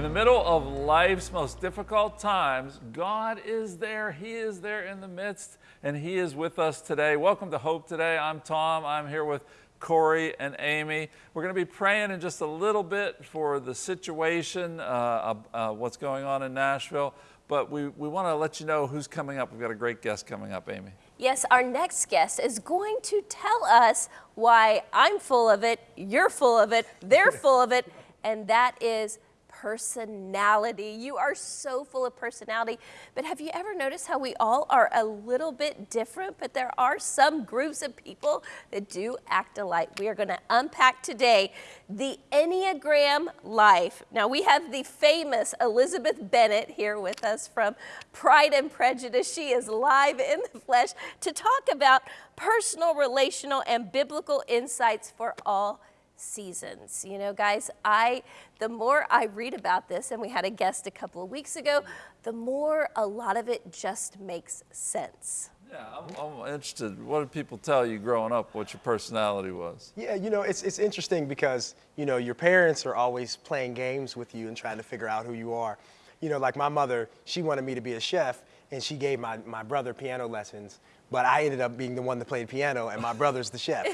In the middle of life's most difficult times, God is there. He is there in the midst, and He is with us today. Welcome to Hope Today. I'm Tom. I'm here with Corey and Amy. We're going to be praying in just a little bit for the situation, uh, uh, what's going on in Nashville, but we, we want to let you know who's coming up. We've got a great guest coming up, Amy. Yes, our next guest is going to tell us why I'm full of it, you're full of it, they're full of it, and that is personality. You are so full of personality. But have you ever noticed how we all are a little bit different, but there are some groups of people that do act alike. We are going to unpack today the Enneagram life. Now we have the famous Elizabeth Bennett here with us from Pride and Prejudice. She is live in the flesh to talk about personal, relational, and biblical insights for all seasons. You know, guys, I the more I read about this, and we had a guest a couple of weeks ago, the more a lot of it just makes sense. Yeah, I'm, I'm, interested. What did people tell you growing up what your personality was? Yeah, you know, it's, it's interesting because, you know, your parents are always playing games with you and trying to figure out who you are. You know, like my mother, she wanted me to be a chef, and she gave my, my brother piano lessons but I ended up being the one that played piano, and my brother's the chef.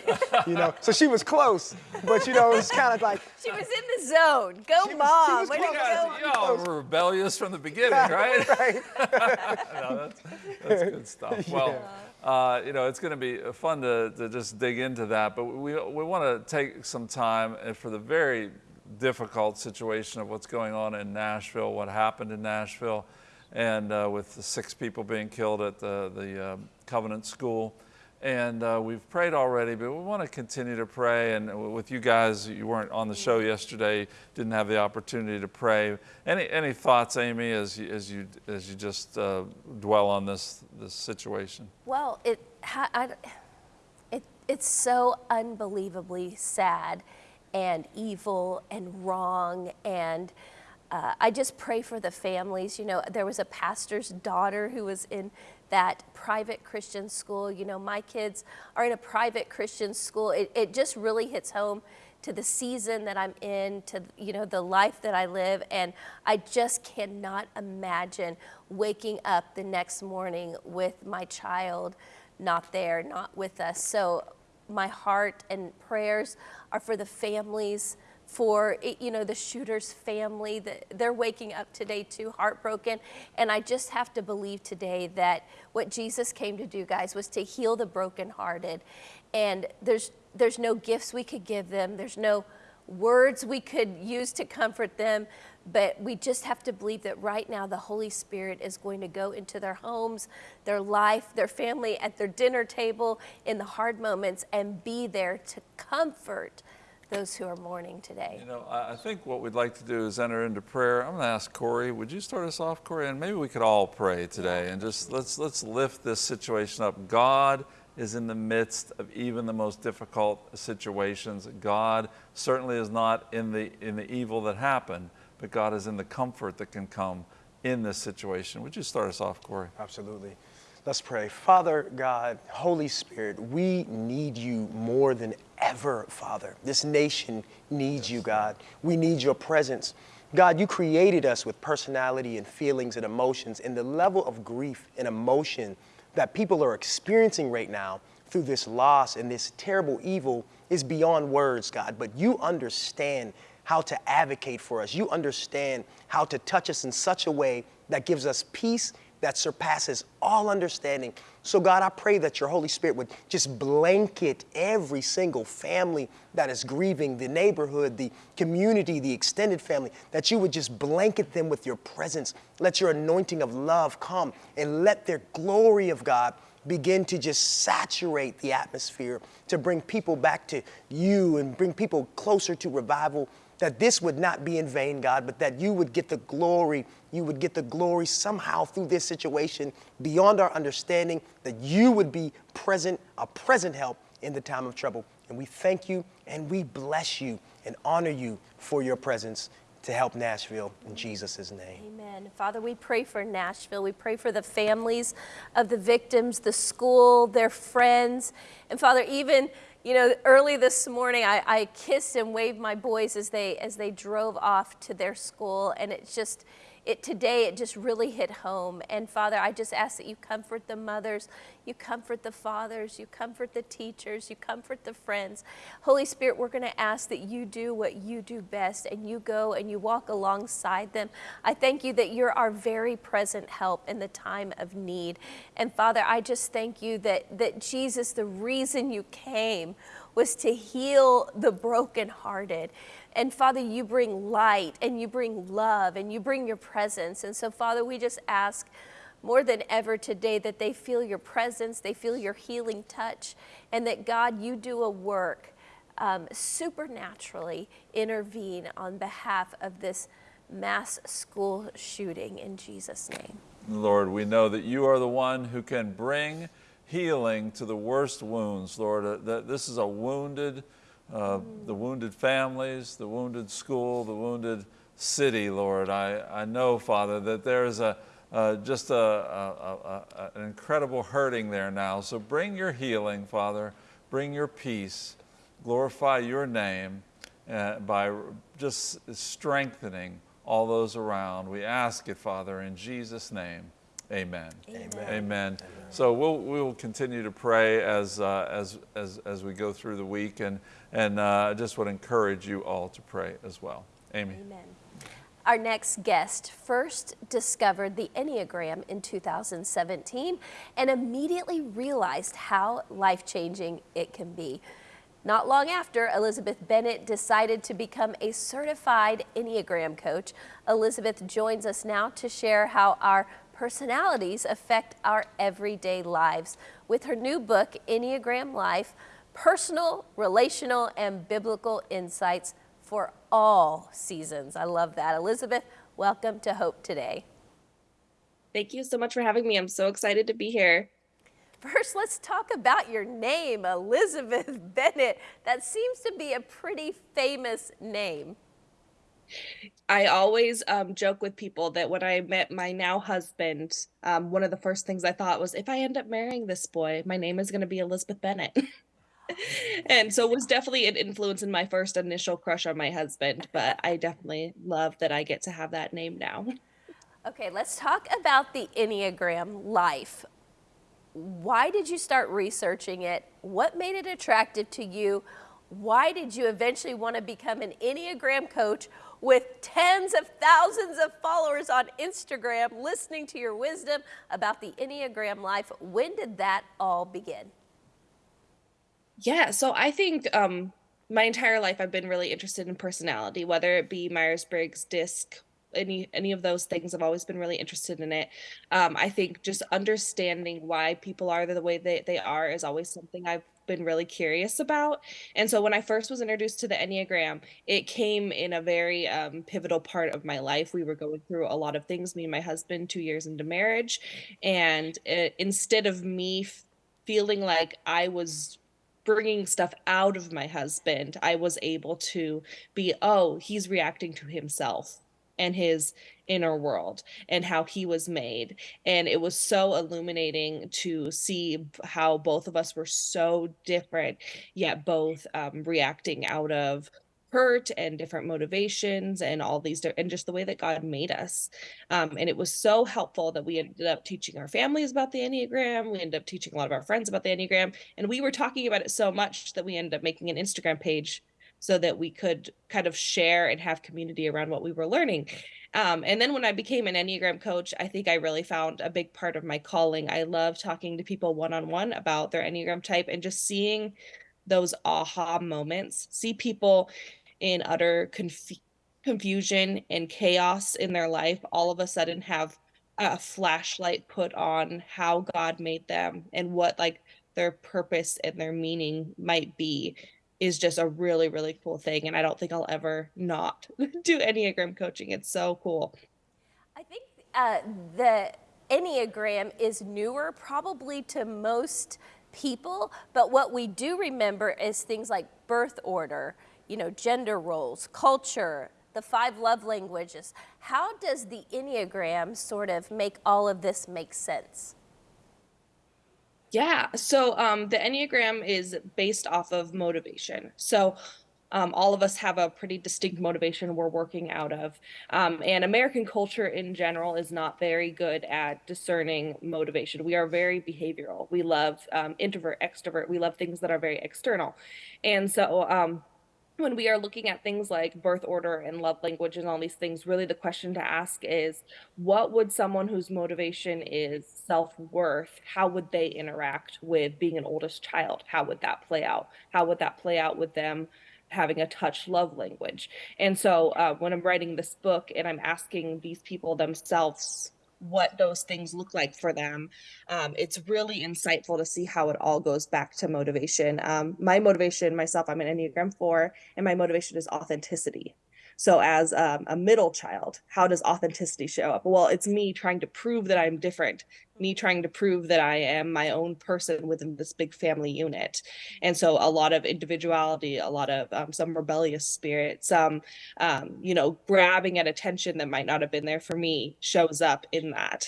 you know, so she was close, but you know, it was kind of like she was in the zone. Go, she mom! Was, she was you all were rebellious from the beginning, right? right. no, that's, that's good stuff. Well. Uh, you know, it's going to be fun to, to just dig into that, but we, we want to take some time for the very difficult situation of what's going on in Nashville, what happened in Nashville, and uh, with the six people being killed at the, the uh, Covenant School. And uh, we've prayed already, but we want to continue to pray. And with you guys, you weren't on the show yesterday, didn't have the opportunity to pray. Any, any thoughts, Amy, as you, as you, as you just uh, dwell on this, this situation? Well, it, I, it, it's so unbelievably sad and evil and wrong and uh, I just pray for the families. You know, there was a pastor's daughter who was in that private Christian school. You know, my kids are in a private Christian school. It, it just really hits home to the season that I'm in, to, you know, the life that I live. And I just cannot imagine waking up the next morning with my child not there, not with us. So my heart and prayers are for the families for you know the shooter's family that they're waking up today too heartbroken. And i just have to believe today that what jesus came to do guys was to heal the brokenhearted. And there's there's no gifts we could give them. There's no words we could use to comfort them. But we just have to believe that right now the holy spirit is going to go into their homes their life their family at their dinner table in the hard moments and be there to comfort those who are mourning today. You know, I think what we'd like to do is enter into prayer. I'm going to ask Corey, would you start us off, Corey? And maybe we could all pray today and just let's, let's lift this situation up. God is in the midst of even the most difficult situations. God certainly is not in the, in the evil that happened, but God is in the comfort that can come in this situation. Would you start us off, Corey? Absolutely. Let's pray. Father God, Holy Spirit, we need you more than ever, Father. This nation needs you, God. We need your presence. God, you created us with personality and feelings and emotions, and the level of grief and emotion that people are experiencing right now through this loss and this terrible evil is beyond words, God. But you understand how to advocate for us. You understand how to touch us in such a way that gives us peace that surpasses all understanding. So, God, I pray that your Holy Spirit would just blanket every single family that is grieving, the neighborhood, the community, the extended family, that you would just blanket them with your presence. Let your anointing of love come and let their glory of God begin to just saturate the atmosphere to bring people back to you and bring people closer to revival that this would not be in vain, God, but that you would get the glory. You would get the glory somehow through this situation beyond our understanding, that you would be present, a present help in the time of trouble. And we thank you and we bless you and honor you for your presence to help Nashville in Jesus' name. Amen. Father, we pray for Nashville. We pray for the families of the victims, the school, their friends. And Father, even you know, early this morning, I, I kissed and waved my boys as they as they drove off to their school, and it's just it today it just really hit home. And father i just ask that you comfort the mothers you comfort the fathers you comfort the teachers you comfort the friends. Holy spirit we're going to ask that you do what you do best and you go and you walk alongside them. I thank you that you're our very present help in the time of need. And father i just thank you that that jesus the reason you came was to heal the brokenhearted and Father, you bring light and you bring love and you bring your presence. And so, Father, we just ask more than ever today that they feel your presence, they feel your healing touch, and that God, you do a work um, supernaturally intervene on behalf of this mass school shooting in Jesus' name. Lord, we know that you are the one who can bring healing to the worst wounds, Lord. Uh, that this is a wounded, uh, the wounded families, the wounded school, the wounded city, Lord. I, I know, Father, that there is a, uh, just a, a, a, an incredible hurting there now. So bring your healing, Father. Bring your peace. Glorify your name uh, by just strengthening all those around. We ask it, Father, in Jesus' name. Amen. Amen. Amen. So we'll, we'll continue to pray as, uh, as, as, as we go through the week, and, and uh, I just would encourage you all to pray as well. Amy. Amen. Our next guest first discovered the Enneagram in 2017 and immediately realized how life changing it can be. Not long after, Elizabeth Bennett decided to become a certified Enneagram coach. Elizabeth joins us now to share how our personalities affect our everyday lives with her new book, Enneagram Life Personal, Relational, and Biblical Insights for All Seasons. I love that. Elizabeth, welcome to Hope Today. Thank you so much for having me. I'm so excited to be here. First, let's talk about your name, Elizabeth Bennett. That seems to be a pretty famous name. I always um, joke with people that when I met my now husband, um, one of the first things I thought was, if I end up marrying this boy, my name is going to be Elizabeth Bennett. and so it was definitely an influence in my first initial crush on my husband, but I definitely love that I get to have that name now. Okay, let's talk about the Enneagram life. Why did you start researching it? What made it attractive to you? Why did you eventually want to become an Enneagram coach with tens of thousands of followers on Instagram listening to your wisdom about the Enneagram life. When did that all begin? Yeah, so I think um, my entire life I've been really interested in personality, whether it be Myers Briggs, DISC, any any of those things. I've always been really interested in it. Um, I think just understanding why people are the way they, they are is always something I've been really curious about. And so when I first was introduced to the Enneagram, it came in a very um, pivotal part of my life. We were going through a lot of things, me and my husband, two years into marriage. And it, instead of me feeling like I was bringing stuff out of my husband, I was able to be, oh, he's reacting to himself and his inner world and how he was made. And it was so illuminating to see how both of us were so different, yet both um, reacting out of hurt and different motivations and all these and just the way that God made us. Um, and it was so helpful that we ended up teaching our families about the Enneagram. We ended up teaching a lot of our friends about the Enneagram. And we were talking about it so much that we ended up making an Instagram page so that we could kind of share and have community around what we were learning. Um, and then when I became an Enneagram coach, I think I really found a big part of my calling. I love talking to people one on one about their Enneagram type and just seeing those aha moments, see people in utter conf- confusion and chaos in their life all of a sudden have a flashlight put on how God made them and what like their purpose and their meaning might be is just a really really cool thing and i don't think i'll ever not do enneagram coaching. It's so cool. I think uh, the enneagram is newer probably to most people but what we do remember is things like birth order you know gender roles culture the five love languages. How does the enneagram sort of make all of this make sense Yeah. So um, the Enneagram is based off of motivation. So um, all of us have a pretty distinct motivation we're working out of. Um, and American culture in general is not very good at discerning motivation. We are very behavioral. We love um, introvert, extrovert. We love things that are very external. And so, um, when we are looking at things like birth order and love language and all these things, really the question to ask is what would someone whose motivation is self worth, how would they interact with being an oldest child? How would that play out? How would that play out with them? having a touch love language and so uh, when i'm writing this book and i'm asking these people themselves what those things look like for them. Um, it's really insightful to see how it all goes back to motivation. Um, my motivation, myself, I'm an Enneagram 4, and my motivation is authenticity. So, as um, a middle child, how does authenticity show up? Well, it's me trying to prove that I'm different, me trying to prove that I am my own person within this big family unit. And so, a lot of individuality, a lot of um, some rebellious spirit, some, um, you know, grabbing at attention that might not have been there for me shows up in that.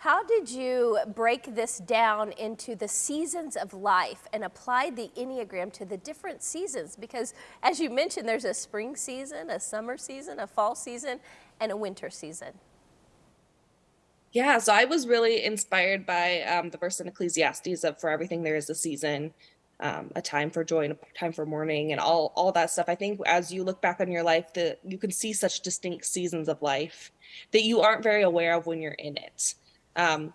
How did you break this down into the seasons of life and apply the Enneagram to the different seasons? Because as you mentioned, there's a spring season, a summer season, a fall season, and a winter season. Yeah, so I was really inspired by um, the verse in Ecclesiastes of "For everything there is a season, um, a time for joy and a time for mourning, and all all that stuff." I think as you look back on your life, that you can see such distinct seasons of life that you aren't very aware of when you're in it. Um,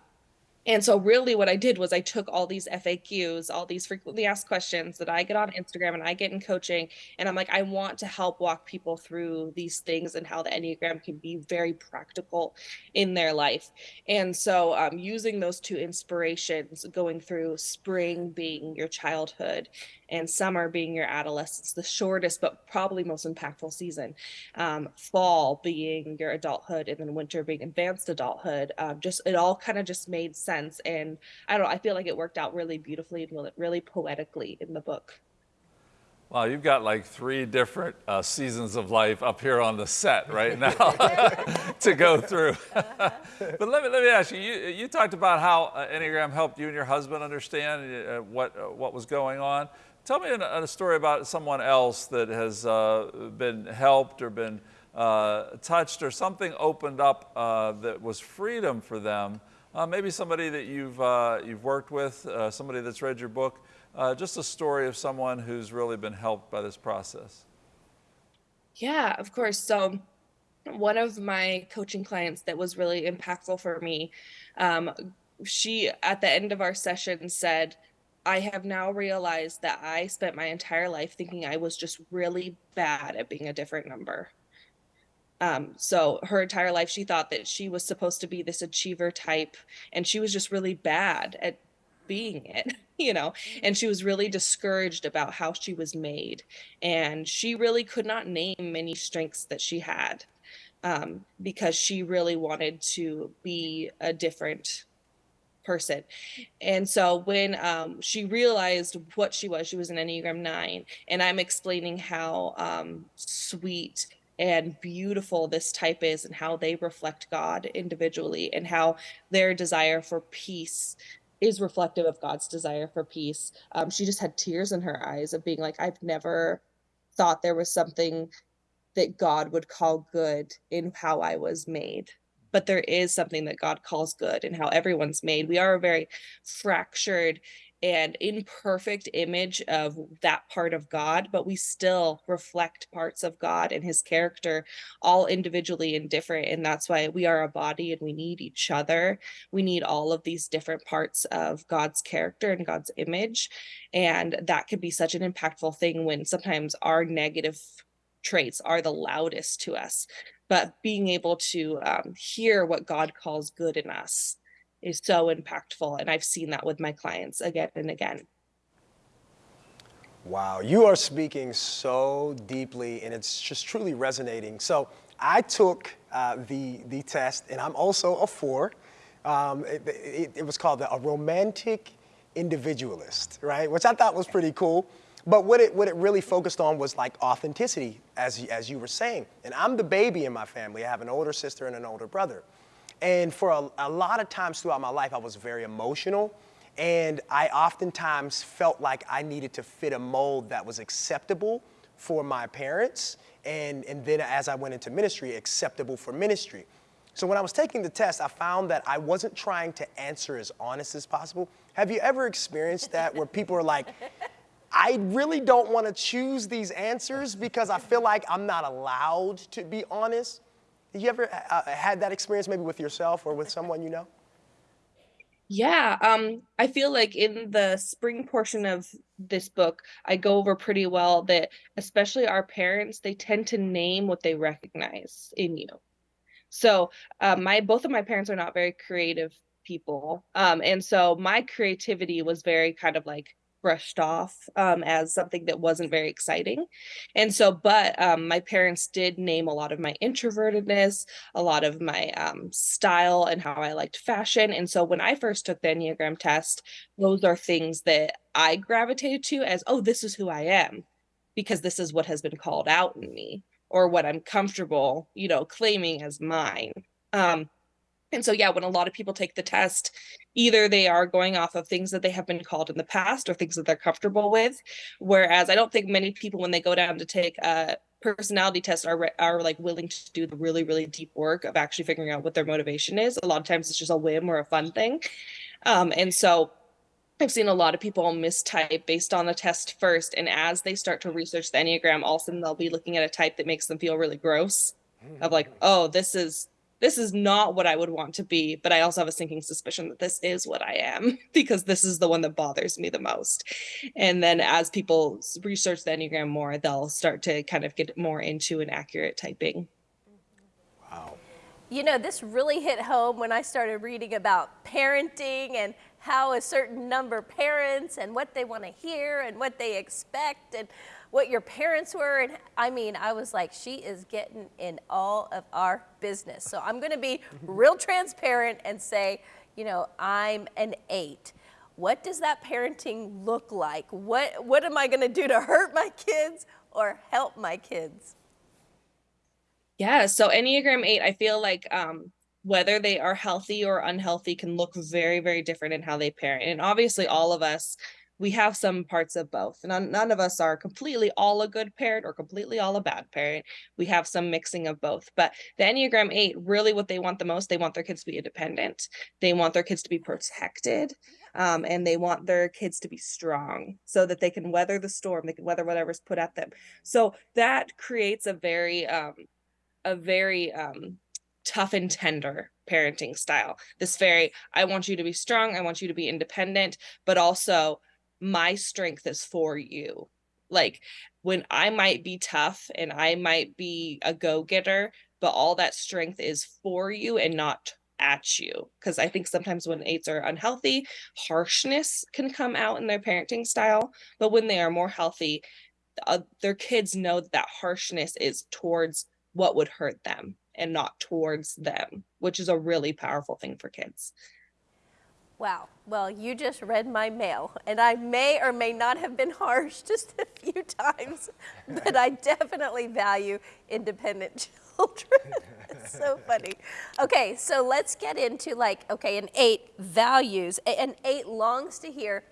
and so really what I did was I took all these FAQs, all these frequently asked questions that I get on Instagram and I get in coaching. And I'm like, I want to help walk people through these things and how the Enneagram can be very practical in their life. And so um, using those two inspirations, going through spring being your childhood and summer being your adolescence, the shortest but probably most impactful season. Um, fall being your adulthood, and then winter being advanced adulthood. Um, just it all kind of just made sense, and I don't. know, I feel like it worked out really beautifully and really poetically in the book. Well, you've got like three different uh, seasons of life up here on the set right now to go through. but let me, let me ask you, you, you talked about how uh, Enneagram helped you and your husband understand uh, what, uh, what was going on. Tell me a, a story about someone else that has uh, been helped or been uh, touched or something opened up uh, that was freedom for them. Uh, maybe somebody that you've, uh, you've worked with, uh, somebody that's read your book. just a story of someone who's really been helped by this process. Yeah, of course. So one of my coaching clients that was really impactful for me, um, she at the end of our session said, I have now realized that I spent my entire life thinking I was just really bad at being a different number. Um, so her entire life, she thought that she was supposed to be this achiever type, and she was just really bad at being it, you know, and she was really discouraged about how she was made. And she really could not name many strengths that she had um, because she really wanted to be a different person. And so when um, she realized what she was, she was an Enneagram 9, and I'm explaining how um, sweet and beautiful this type is and how they reflect God individually and how their desire for peace is reflective of God's desire for peace. Um, she just had tears in her eyes of being like, I've never thought there was something that God would call good in how I was made but there is something that God calls good in how everyone's made. We are a very fractured and imperfect image of that part of God, but we still reflect parts of God and his character all individually and different. And that's why we are a body and we need each other. We need all of these different parts of God's character and God's image. And that can be such an impactful thing when sometimes our negative traits are the loudest to us but being able to um, hear what God calls good in us is so impactful. And I've seen that with my clients again and again. Wow, you are speaking so deeply and it's just truly resonating. So I took uh, the, the test and I'm also a four. Um, it, it, it was called a romantic individualist, right? Which I thought was pretty cool. But what it, what it really focused on was like authenticity, as, as you were saying. And I'm the baby in my family. I have an older sister and an older brother. And for a, a lot of times throughout my life, I was very emotional. And I oftentimes felt like I needed to fit a mold that was acceptable for my parents. And, and then as I went into ministry, acceptable for ministry. So when I was taking the test, I found that I wasn't trying to answer as honest as possible. Have you ever experienced that where people are like, I really don't want to choose these answers because I feel like I'm not allowed to be honest? You ever uh, had that experience maybe with yourself or with someone you know? Yeah, um, I feel like in the spring portion of this book, I go over pretty well that especially our parents, they tend to name what they recognize in you. So, uh, my both of my parents are not very creative people. Um, and so my creativity was very kind of like brushed off um, as something that wasn't very exciting. And so, but um, my parents did name a lot of my introvertedness, a lot of my um, style and how I liked fashion. And so when I first took the Enneagram test, those are things that I gravitated to as, oh, this is who I am, because this is what has been called out in me or what I'm comfortable, you know, claiming as mine. Um, and so, yeah, when a lot of people take the test, either they are going off of things that they have been called in the past or things that they're comfortable with. Whereas I don't think many people, when they go down to take a personality test, are are like willing to do the really really deep work of actually figuring out what their motivation is. A lot of times it's just a whim or a fun thing. Um, and so I've seen a lot of people mistype based on the test first, and as they start to research the Enneagram, all of a sudden they'll be looking at a type that makes them feel really gross. Of like, oh, this is this is not what I would want to be, but I also have a sinking suspicion that this is what I am because this is the one that bothers me the most. And then as people research the Enneagram more, they'll start to kind of get more into an accurate typing. Wow. You know, this really hit home when I started reading about parenting and how a certain number parents and what they want to hear and what they expect and what your parents were. And I mean, I was like, she is getting in all of our business. So I'm going to be real transparent and say, you know, I'm an eight. What does that parenting look like? What, what am I going to do to hurt my kids or help my kids? Yeah, so Enneagram 8, I feel like um, whether they are healthy or unhealthy can look very, very different in how they parent. And obviously, all of us we have some parts of both. None, none of us are completely all a good parent or completely all a bad parent. We have some mixing of both. But the Enneagram 8, really what they want the most, they want their kids to be independent. They want their kids to be protected. Um, and they want their kids to be strong so that they can weather the storm, they can weather whatever's put at them. So that creates a very, um, a very um, tough and tender parenting style. This very, I want you to be strong, I want you to be independent, but also my strength is for you. Like when I might be tough and I might be a go getter, but all that strength is for you and not at you. Because I think sometimes when eights are unhealthy, harshness can come out in their parenting style. But when they are more healthy, uh, their kids know that, that harshness is towards what would hurt them and not towards them, which is a really powerful thing for kids. Wow. Well, you just read my mail, and I may or may not have been harsh just a few times, but I definitely value independent children. it's so funny. Okay, so let's get into like, okay, an eight values. An eight longs to hear,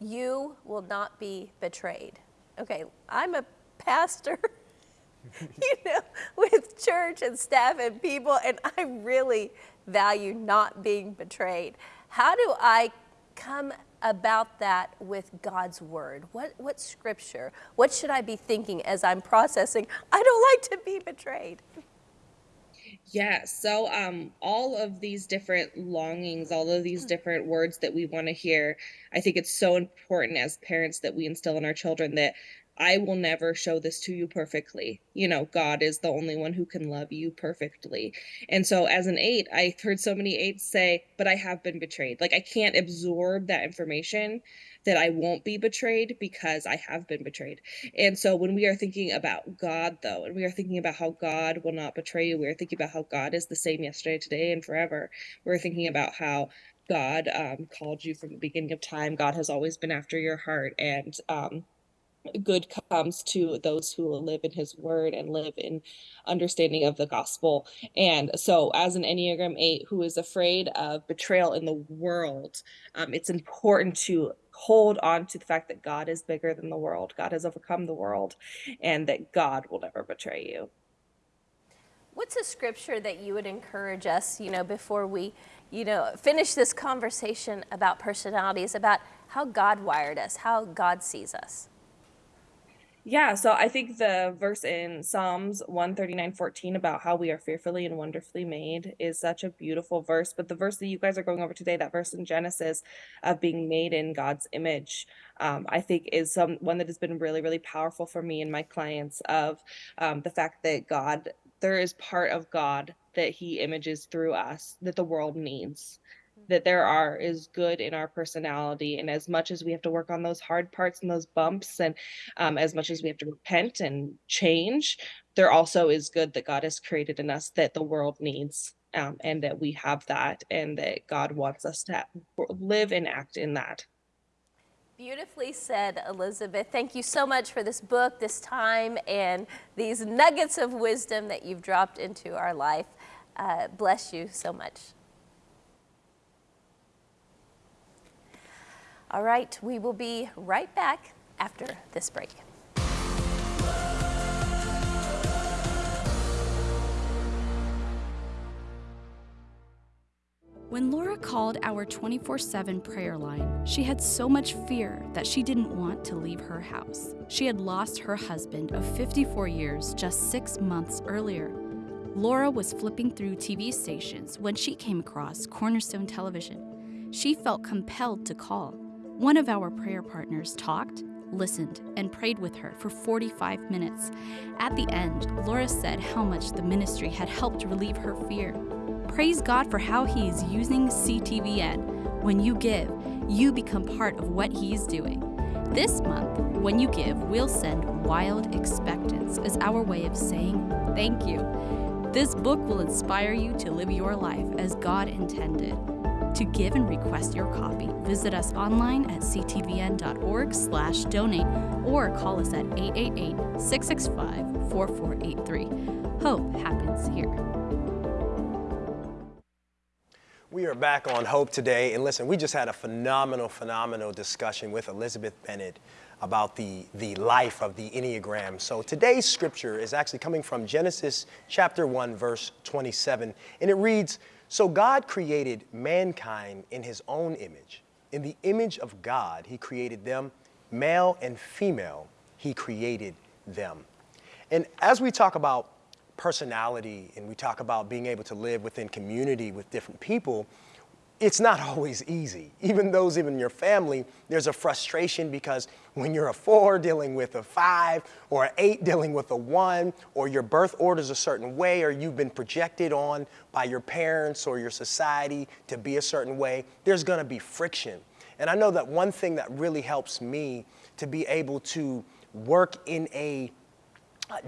you will not be betrayed. Okay, I'm a pastor. you know, with church and staff and people, and I really value not being betrayed. How do I come about that with God's word? What, what scripture? What should I be thinking as I'm processing? I don't like to be betrayed. Yeah, so um all of these different longings, all of these different words that we want to hear, I think it's so important as parents that we instill in our children that I will never show this to you perfectly. You know, God is the only one who can love you perfectly. And so, as an eight, I heard so many eights say, but I have been betrayed. Like, I can't absorb that information that I won't be betrayed because I have been betrayed. And so, when we are thinking about God, though, and we are thinking about how God will not betray you, we are thinking about how God is the same yesterday, today, and forever. We're thinking about how God um, called you from the beginning of time. God has always been after your heart. And, um, good comes to those who live in his word and live in understanding of the gospel. And so, as an Enneagram 8 who is afraid of betrayal in the world, um, it's important to hold on to the fact that God is bigger than the world. God has overcome the world, and that God will never betray you. What's a scripture that you would encourage us, you know, before we, you know, finish this conversation about personalities, about how God wired us, how God sees us? Yeah, so I think the verse in Psalms 139:14 about how we are fearfully and wonderfully made is such a beautiful verse. But the verse that you guys are going over today, that verse in Genesis of being made in God's image, um, I think is some one that has been really, really powerful for me and my clients of um, the fact that God, there is part of God that He images through us that the world needs that there are is good in our personality and as much as we have to work on those hard parts and those bumps and um, as much as we have to repent and change there also is good that god has created in us that the world needs um, and that we have that and that god wants us to live and act in that Beautifully said, Elizabeth. Thank you so much for this book, this time, and these nuggets of wisdom that you've dropped into our life. Uh, bless you so much. All right, we will be right back after this break. When Laura called our 24 7 prayer line, she had so much fear that she didn't want to leave her house. She had lost her husband of 54 years just six months earlier. Laura was flipping through TV stations when she came across Cornerstone Television. She felt compelled to call. One of our prayer partners talked, listened, and prayed with her for 45 minutes. At the end, Laura said how much the ministry had helped relieve her fear. Praise God for how He is using CTVN. When you give, you become part of what He is doing. This month, when you give, we'll send Wild Expectance as our way of saying thank you. This book will inspire you to live your life as God intended. To give and request your copy, visit us online at ctvn.org slash donate or call us at 888-665-4483. Hope happens here. We are back on Hope today, and listen, we just had a phenomenal, phenomenal discussion with Elizabeth Bennett about the, the life of the Enneagram. So today's scripture is actually coming from Genesis chapter 1, verse 27, and it reads, so God created mankind in his own image. In the image of God, he created them, male and female, he created them. And as we talk about personality and we talk about being able to live within community with different people, it's not always easy. Even those even your family, there's a frustration because when you're a four dealing with a five or an eight dealing with a one, or your birth order's a certain way, or you've been projected on by your parents or your society to be a certain way, there's gonna be friction. And I know that one thing that really helps me to be able to work in a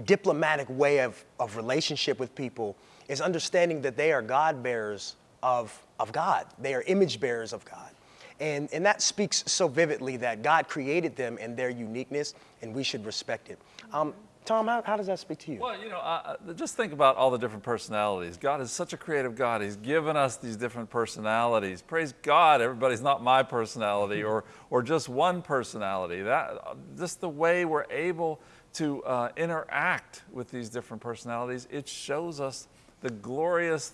diplomatic way of, of relationship with people is understanding that they are God bearers of, of God. They are image bearers of God. And, and that speaks so vividly that God created them and their uniqueness and we should respect it. Um, Tom, how, how, does that speak to you? Well, you know, uh, just think about all the different personalities. God is such a creative God. He's given us these different personalities. Praise God, everybody's not my personality or, or just one personality. That, just the way we're able to uh, interact with these different personalities, it shows us the glorious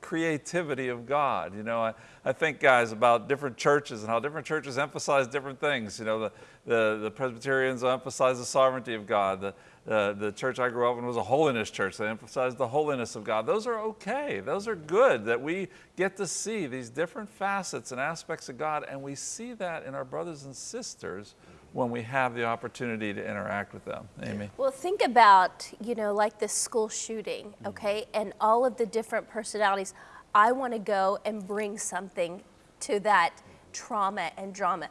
creativity of God. You know, I, I think, guys, about different churches and how different churches emphasize different things. You know, the, the, the Presbyterians emphasize the sovereignty of God. The, the, the church I grew up in was a holiness church. They emphasized the holiness of God. Those are okay. Those are good that we get to see these different facets and aspects of God, and we see that in our brothers and sisters when we have the opportunity to interact with them. Amy? Well, think about, you know, like this school shooting, mm-hmm. okay, and all of the different personalities. I want to go and bring something to that trauma and drama.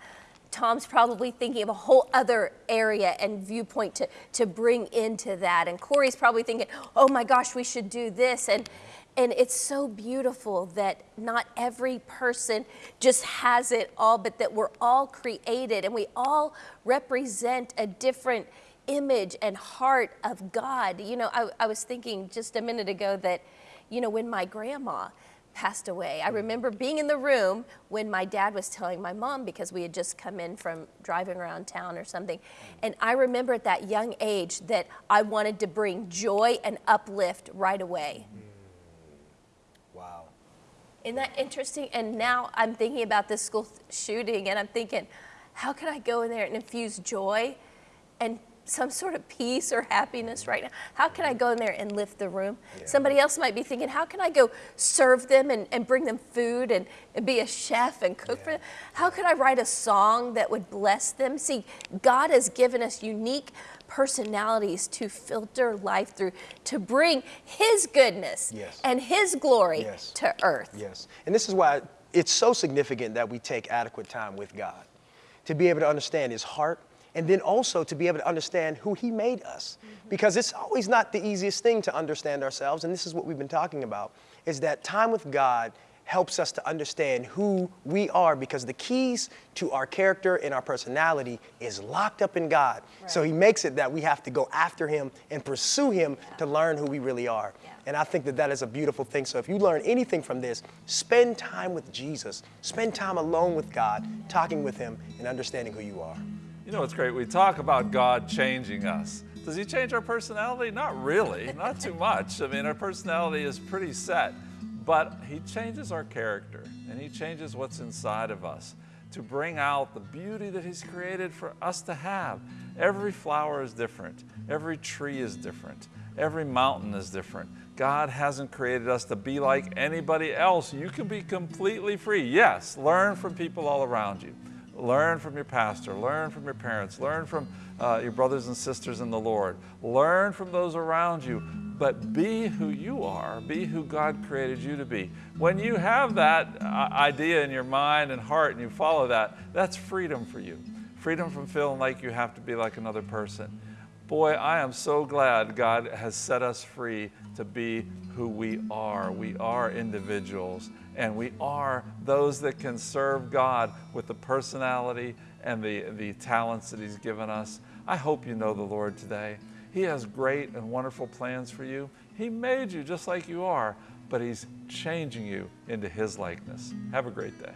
Tom's probably thinking of a whole other area and viewpoint to, to bring into that. And Corey's probably thinking, oh my gosh, we should do this. And, And it's so beautiful that not every person just has it all, but that we're all created and we all represent a different image and heart of God. You know, I, I was thinking just a minute ago that, you know, when my grandma, passed away. I remember being in the room when my dad was telling my mom because we had just come in from driving around town or something. And I remember at that young age that I wanted to bring joy and uplift right away. Wow. Isn't that interesting? And now I'm thinking about this school shooting and I'm thinking, how can I go in there and infuse joy and some sort of peace or happiness right now. How can I go in there and lift the room? Yeah. Somebody else might be thinking, how can I go serve them and, and bring them food and, and be a chef and cook yeah. for them? How could I write a song that would bless them? See, God has given us unique personalities to filter life through, to bring His goodness yes. and His glory yes. to earth. Yes. And this is why it's so significant that we take adequate time with God to be able to understand His heart and then also to be able to understand who He made us. Mm-hmm. Because it's always not the easiest thing to understand ourselves, and this is what we've been talking about, is that time with God helps us to understand who we are because the keys to our character and our personality is locked up in God. Right. So he makes it that we have to go after him and pursue him yeah. to learn who we really are. Yeah. And I think that that is a beautiful thing. So if you learn anything from this, spend time with Jesus. Spend time alone with God, talking with him and understanding who you are. You know, it's great. We talk about God changing us. Does he change our personality? Not really, not too much. I mean, our personality is pretty set, but he changes our character and he changes what's inside of us to bring out the beauty that he's created for us to have. Every flower is different. Every tree is different. Every mountain is different. God hasn't created us to be like anybody else. You can be completely free. Yes, learn from people all around you. Learn from your pastor, learn from your parents, learn from uh, your brothers and sisters in the Lord. Learn from those around you, but be who you are. Be who God created you to be. When you have that uh, idea in your mind and heart and you follow that, that's freedom for you. Freedom from feeling like you have to be like another person. Boy, I am so glad God has set us free to be who we are. We are individuals and we are those that can serve God with the personality and the, the talents that He's given us. I hope you know the Lord today. He has great and wonderful plans for you. He made you just like you are, but He's changing you into His likeness. Have a great day.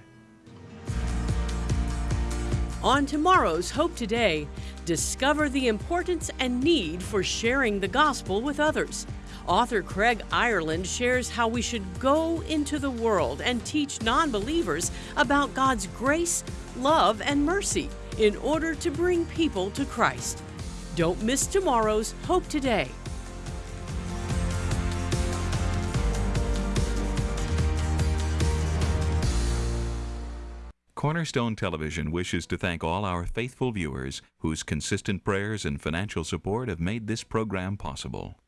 On tomorrow's Hope Today, discover the importance and need for sharing the gospel with others. Author Craig Ireland shares how we should go into the world and teach non believers about God's grace, love, and mercy in order to bring people to Christ. Don't miss tomorrow's Hope Today. Cornerstone Television wishes to thank all our faithful viewers whose consistent prayers and financial support have made this program possible.